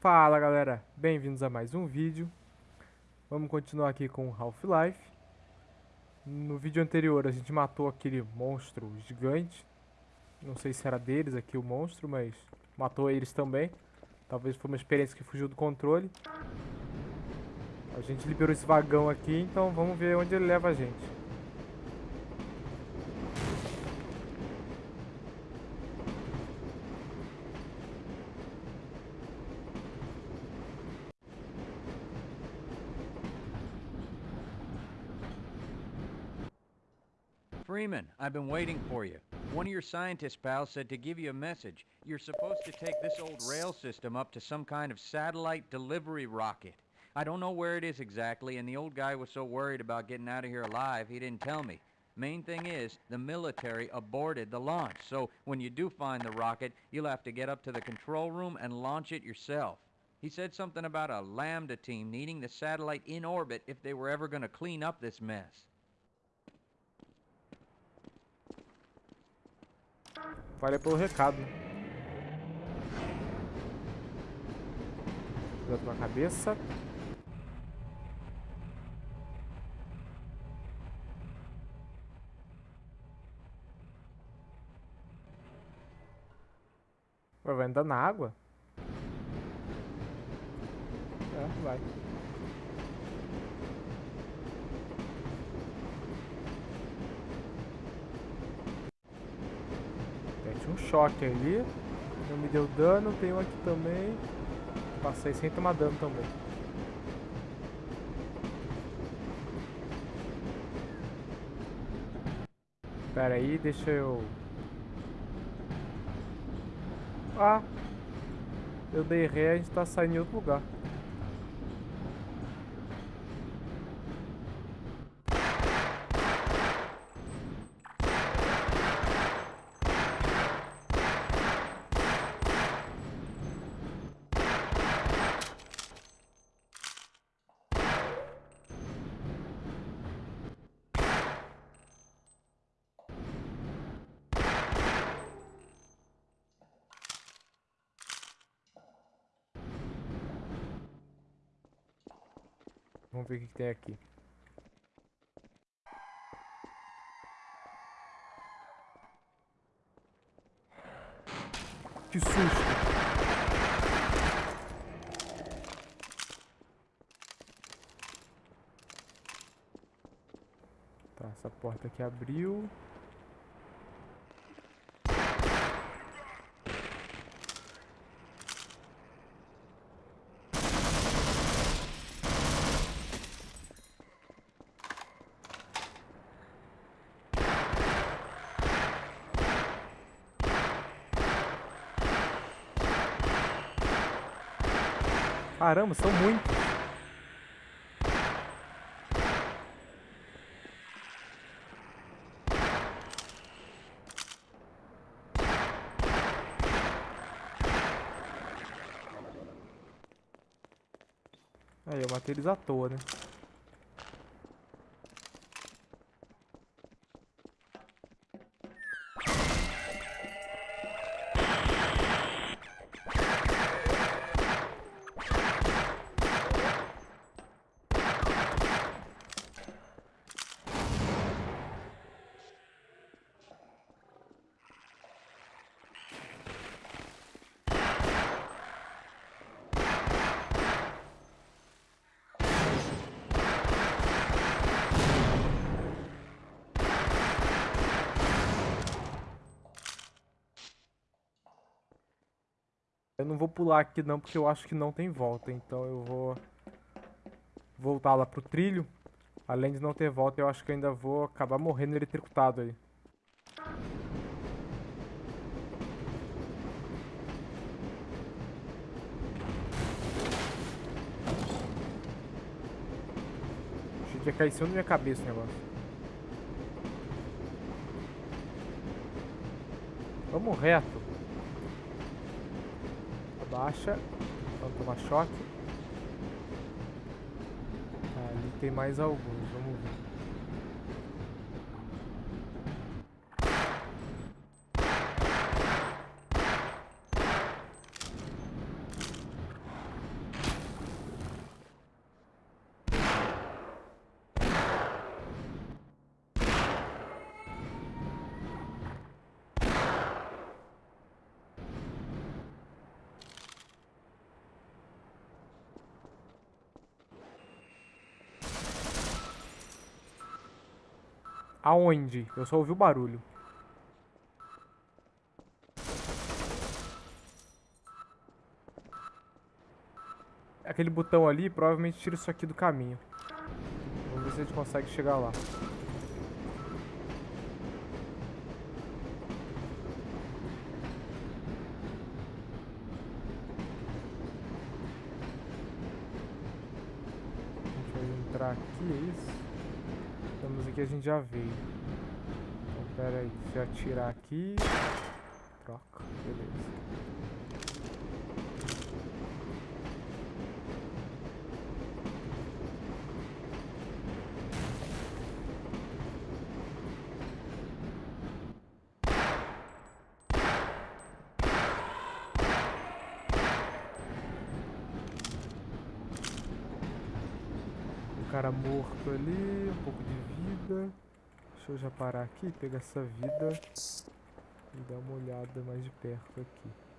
Fala galera, bem-vindos a mais um vídeo. Vamos continuar aqui com Half-Life. No vídeo anterior a gente matou aquele monstro gigante. Não sei se era deles aqui o monstro, mas matou eles também. Talvez foi uma experiência que fugiu do controle. A gente liberou esse vagão aqui, então vamos ver onde ele leva a gente. Freeman, I've been waiting for you. One of your scientist pals said to give you a message. You're supposed to take this old rail system up to some kind of satellite delivery rocket. I don't know where it is exactly, and the old guy was so worried about getting out of here alive, he didn't tell me. Main thing is, the military aborted the launch, so when you do find the rocket, you'll have to get up to the control room and launch it yourself. He said something about a Lambda team needing the satellite in orbit if they were ever going to clean up this mess. Valeu pelo recado. Cuidado com a cabeça. Vai andar na água? É, vai. Um choque ali. Não me deu dano, tem um aqui também. Passei sem tomar dano também. Pera aí, deixa eu... Ah! Eu dei ré, a gente tá saindo em outro lugar. Vamos ver o que, que tem aqui. Que susto! Tá, essa porta aqui abriu. Caramba, são muitos. Aí, eu matei eles à toa, né? Eu não vou pular aqui não, porque eu acho que não tem volta. Então eu vou voltar lá pro trilho. Além de não ter volta, eu acho que ainda vou acabar morrendo eletrocutado aí. Achei que ia cair em cima da minha cabeça o negócio. Vamos reto. Abaixa. Vamos tomar choque. ali tem mais alguns. Vamos ver. Aonde? Eu só ouvi o barulho. Aquele botão ali provavelmente tira isso aqui do caminho. Vamos ver se a gente consegue chegar lá. entrar aqui, é isso? Aqui, a gente já veio. Então, pera aí, já tirar aqui. Troca, beleza. Cara morto ali, um pouco de vida. Deixa eu já parar aqui, pegar essa vida e dar uma olhada mais de perto aqui.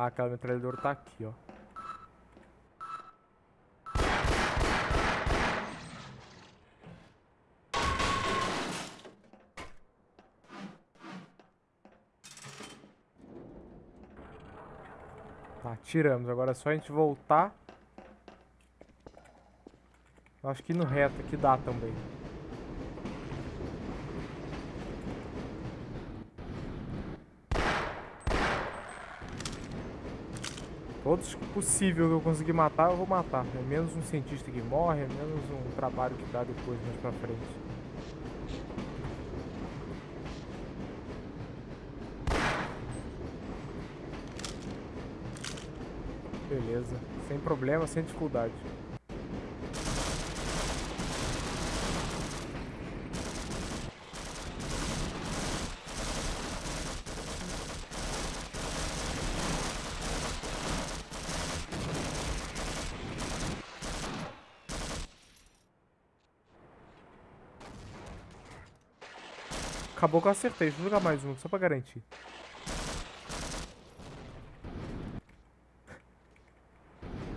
Ah, aquela metralhadora tá aqui, ó. Tá, tiramos. Agora é só a gente voltar. Acho que no reto aqui dá também. Todos possível que eu conseguir matar, eu vou matar. É menos um cientista que morre, é menos um trabalho que dá depois, mais pra frente. Beleza. Sem problema, sem dificuldade. Acabou que eu acertei. Deixa eu jogar mais um, só pra garantir.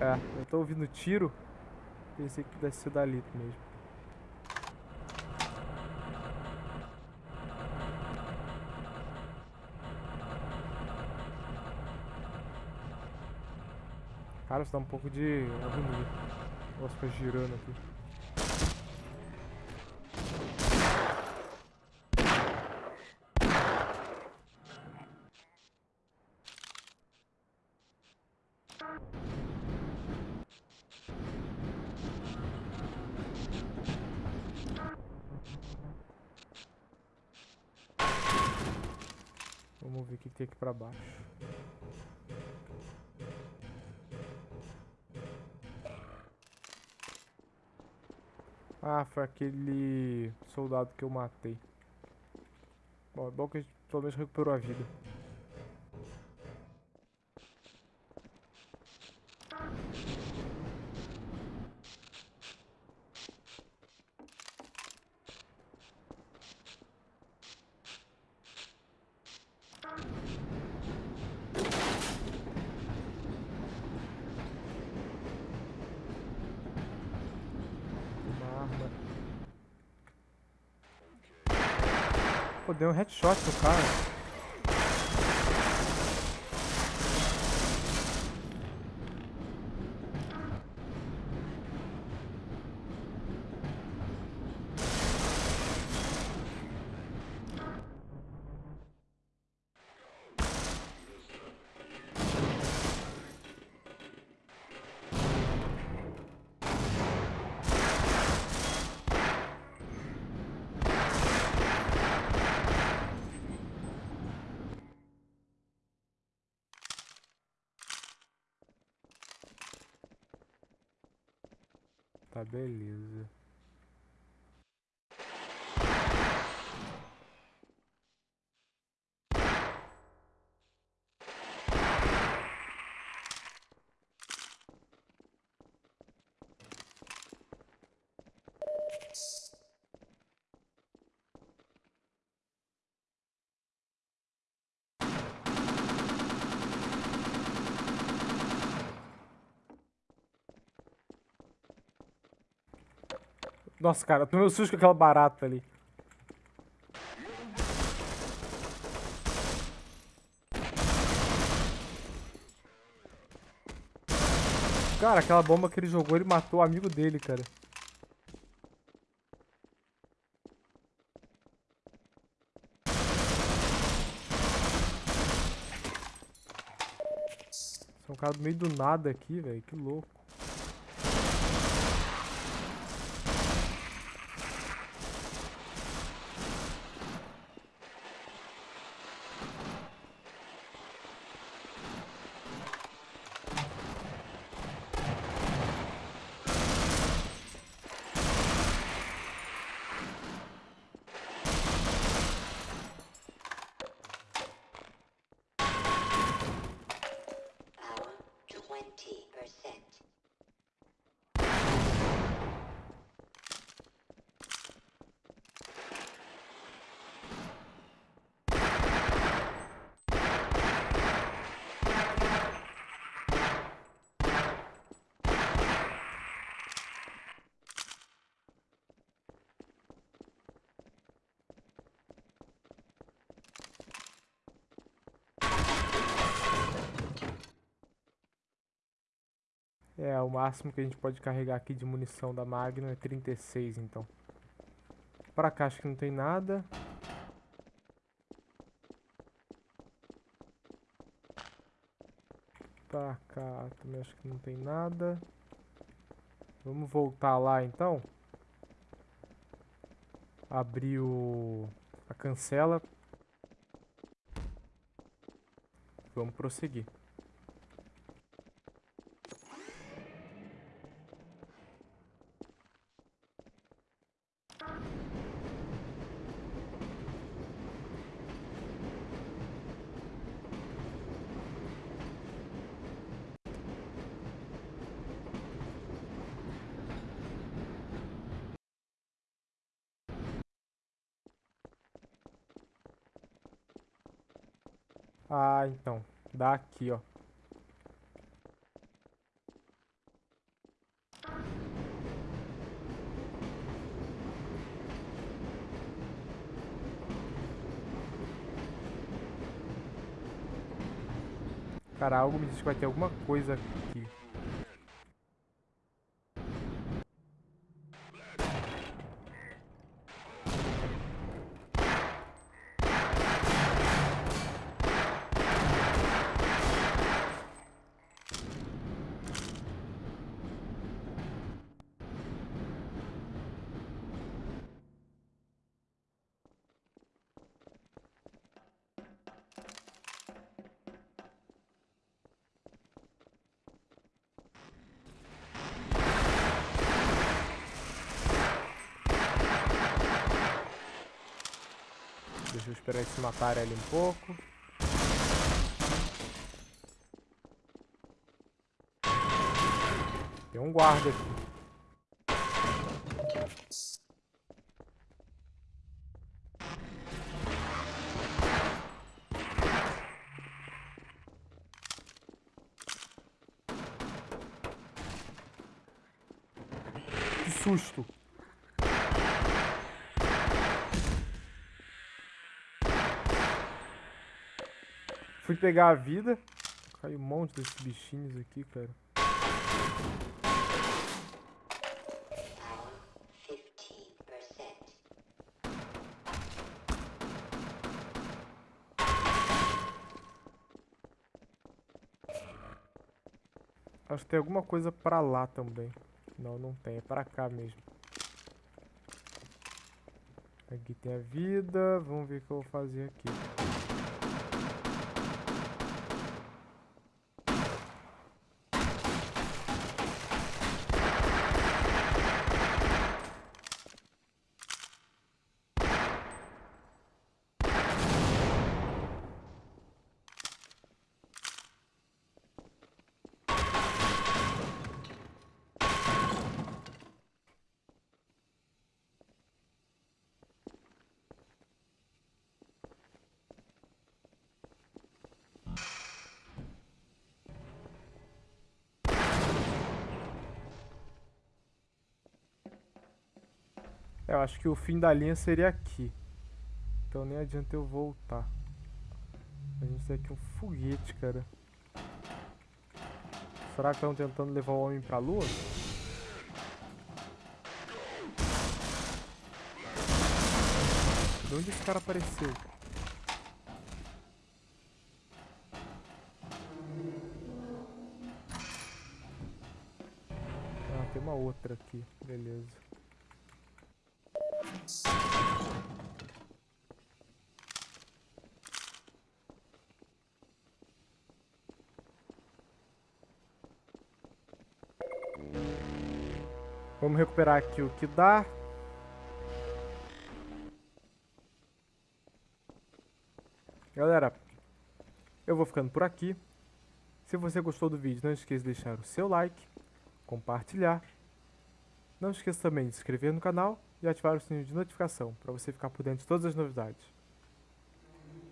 É, eu tô ouvindo tiro. Pensei que pudesse ser dali mesmo. Cara, isso dá um pouco de agonia. Nossa, ficar girando aqui. Vamos ver o que tem aqui pra baixo. Ah, foi aquele soldado que eu matei. Bom, é bom que a gente pelo menos recuperou a vida. Pô, deu um headshot no cara. Tá, beleza. Nossa, cara, tomei um susto com aquela barata ali. Cara, aquela bomba que ele jogou, ele matou o amigo dele, cara. São um cara do meio do nada aqui, velho. Que louco. É, o máximo que a gente pode carregar aqui de munição da Magnum é 36, então. Pra cá acho que não tem nada. Pra cá também acho que não tem nada. Vamos voltar lá então. Abrir o... a cancela. Vamos prosseguir. Então. Dá aqui, ó. Cara, algo me diz que vai ter alguma coisa aqui. Esperar eles se matarem ali um pouco. Tem um guarda aqui. Que susto! Fui pegar a vida. Caiu um monte desses bichinhos aqui, cara. Power 15%. Acho que tem alguma coisa pra lá também. Não, não tem. É pra cá mesmo. Aqui tem a vida. Vamos ver o que eu vou fazer aqui. Eu acho que o fim da linha seria aqui. Então nem adianta eu voltar. A gente tem aqui um foguete, cara. Será que estão tentando levar o homem pra lua? De onde esse cara apareceu? Ah, tem uma outra aqui. Beleza. Vamos recuperar aqui o que dá. Galera, eu vou ficando por aqui. Se você gostou do vídeo, não esqueça de deixar o seu like, compartilhar. Não esqueça também de se inscrever no canal e ativar o sininho de notificação para você ficar por dentro de todas as novidades.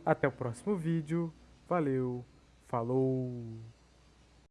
Até o próximo vídeo. Valeu, falou!